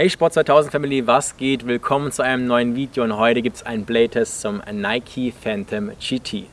Hey Sport 2000 Family, was geht? Willkommen zu einem neuen Video und heute gibt es einen Playtest zum Nike Phantom GT.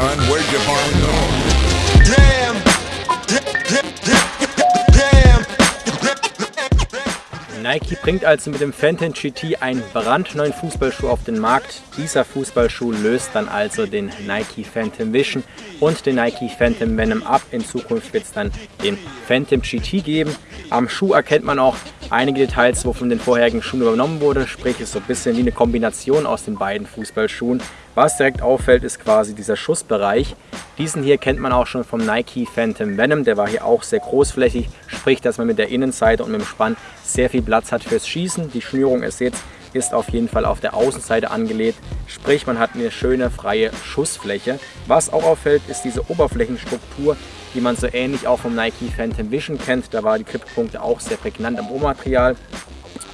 Son. Where'd you find those? Damn. Nike bringt also mit dem Phantom GT einen brandneuen Fußballschuh auf den Markt. Dieser Fußballschuh löst dann also den Nike Phantom Vision und den Nike Phantom Venom ab. In Zukunft wird es dann den Phantom GT geben. Am Schuh erkennt man auch einige Details, wovon den vorherigen Schuhen übernommen wurde. Sprich, es ist so ein bisschen wie eine Kombination aus den beiden Fußballschuhen. Was direkt auffällt, ist quasi dieser Schussbereich. Diesen hier kennt man auch schon vom Nike Phantom Venom. Der war hier auch sehr großflächig. Sprich, dass man mit der Innenseite und mit dem Spann sehr viel Platz hat fürs Schießen. Die Schnürung ist jetzt ist auf jeden Fall auf der Außenseite angelegt. Sprich, man hat eine schöne freie Schussfläche. Was auch auffällt, ist diese Oberflächenstruktur, die man so ähnlich auch vom Nike Phantom Vision kennt. Da war die Grippunkte auch sehr prägnant am Obermaterial.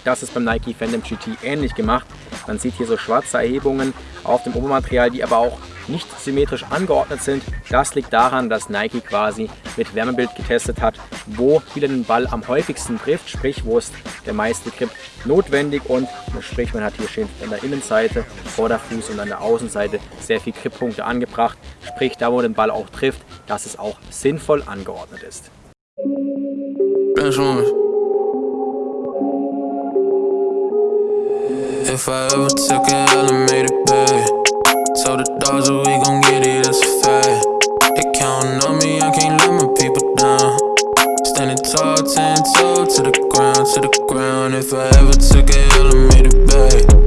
Das ist beim Nike Phantom GT ähnlich gemacht. Man sieht hier so schwarze Erhebungen auf dem Obermaterial, die aber auch nicht symmetrisch angeordnet sind. Das liegt daran, dass Nike quasi mit Wärmebild getestet hat, wo wieder den Ball am häufigsten trifft, sprich wo ist der meiste Grip notwendig und sprich man hat hier schön an der Innenseite, Vorderfuß und an der Außenseite sehr viele Grippunkte angebracht, sprich da wo den Ball auch trifft, dass es auch sinnvoll angeordnet ist. If I ever took it, I'd have made it babe Told the dogs that we gon' get it, that's a fact. They counting on me, I can't let my people down. Standing tall, ten toe to the ground, to the ground. If I ever took an elevator, made it the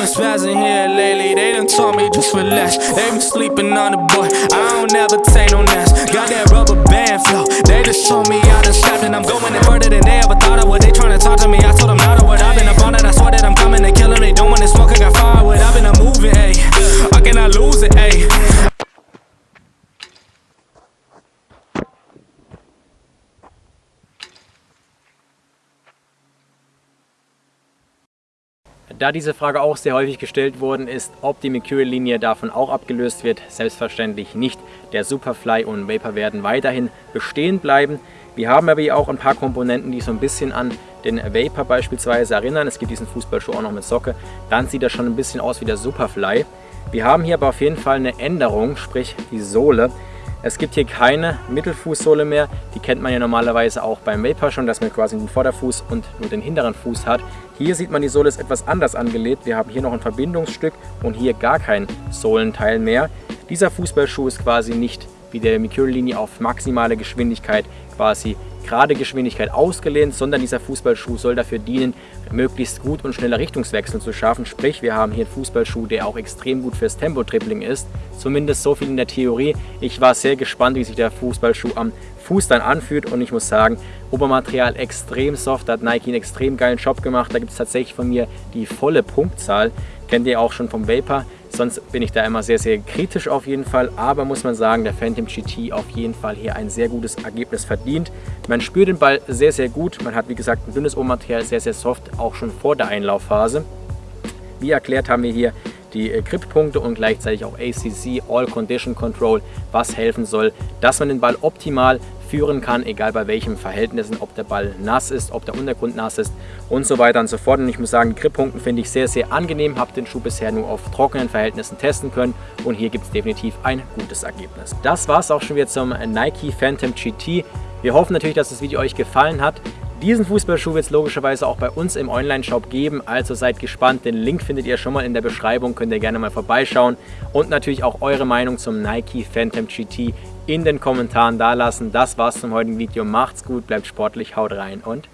been spazzing here lately, they done told me just relax. They been sleeping on the boy, I don't ever take no naps. Got that rubber band flow, they just told me I done strapped And I'm going to further Da diese Frage auch sehr häufig gestellt worden ist, ob die Mercury-Linie davon auch abgelöst wird, selbstverständlich nicht. Der Superfly und Vapor werden weiterhin bestehen bleiben. Wir haben aber hier auch ein paar Komponenten, die so ein bisschen an den Vapor beispielsweise erinnern. Es gibt diesen Fußballschuh auch noch mit Socke. Dann sieht er schon ein bisschen aus wie der Superfly. Wir haben hier aber auf jeden Fall eine Änderung, sprich die Sohle. Es gibt hier keine Mittelfußsohle mehr. Die kennt man ja normalerweise auch beim Vapor schon, dass man quasi den Vorderfuß und nur den hinteren Fuß hat. Hier sieht man, die Sohle ist etwas anders angelegt. Wir haben hier noch ein Verbindungsstück und hier gar kein Sohlenteil mehr. Dieser Fußballschuh ist quasi nicht wie der Mercury-Linie auf maximale Geschwindigkeit quasi gerade Geschwindigkeit ausgelehnt, sondern dieser Fußballschuh soll dafür dienen, möglichst gut und schneller Richtungswechsel zu schaffen. Sprich, wir haben hier einen Fußballschuh, der auch extrem gut fürs Tempo-Tripling ist. Zumindest so viel in der Theorie. Ich war sehr gespannt, wie sich der Fußballschuh am Fuß dann anfühlt und ich muss sagen, Obermaterial extrem soft, da hat Nike einen extrem geilen Job gemacht. Da gibt es tatsächlich von mir die volle Punktzahl. Kennt ihr auch schon vom Vapor. Sonst bin ich da immer sehr, sehr kritisch auf jeden Fall. Aber muss man sagen, der Phantom GT auf jeden Fall hier ein sehr gutes Ergebnis verdient. Man spürt den Ball sehr, sehr gut. Man hat, wie gesagt, ein dünnes Obermaterial, sehr, sehr soft, auch schon vor der Einlaufphase. Wie erklärt haben wir hier die äh, Grippunkte und gleichzeitig auch ACC, All Condition Control, was helfen soll, dass man den Ball optimal führen kann, egal bei welchen Verhältnissen, ob der Ball nass ist, ob der Untergrund nass ist und so weiter und so fort. Und ich muss sagen, die Grippunkte finde ich sehr, sehr angenehm, habe den Schuh bisher nur auf trockenen Verhältnissen testen können und hier gibt es definitiv ein gutes Ergebnis. Das war es auch schon wieder zum Nike Phantom GT. Wir hoffen natürlich, dass das Video euch gefallen hat. Diesen Fußballschuh wird es logischerweise auch bei uns im Online-Shop geben, also seid gespannt. Den Link findet ihr schon mal in der Beschreibung, könnt ihr gerne mal vorbeischauen. Und natürlich auch eure Meinung zum Nike Phantom GT in den Kommentaren dalassen. Das war's zum heutigen Video. Macht's gut, bleibt sportlich, haut rein und